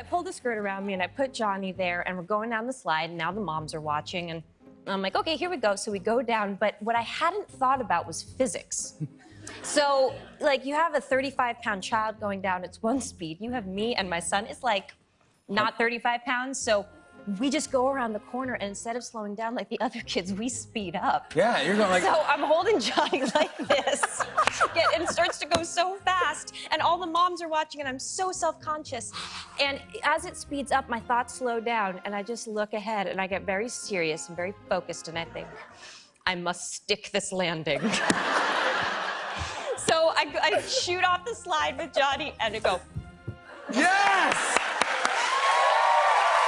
I pulled the skirt around me and I put Johnny there, and we're going down the slide, and now the moms are watching, and I'm like, okay, here we go. So we go down, but what I hadn't thought about was physics. So, like, you have a 35 pound child going down, it's one speed. You have me and my son, it's like not 35 pounds. So, we just go around the corner, and instead of slowing down like the other kids, we speed up. Yeah, you're going like. So, I'm holding Johnny like this, and it starts to go so fast, and all the moms are watching, and I'm so self conscious. And as it speeds up, my thoughts slow down, and I just look ahead, and I get very serious and very focused, and I think, I must stick this landing. So I, I shoot off the slide with Johnny and I go, Yes!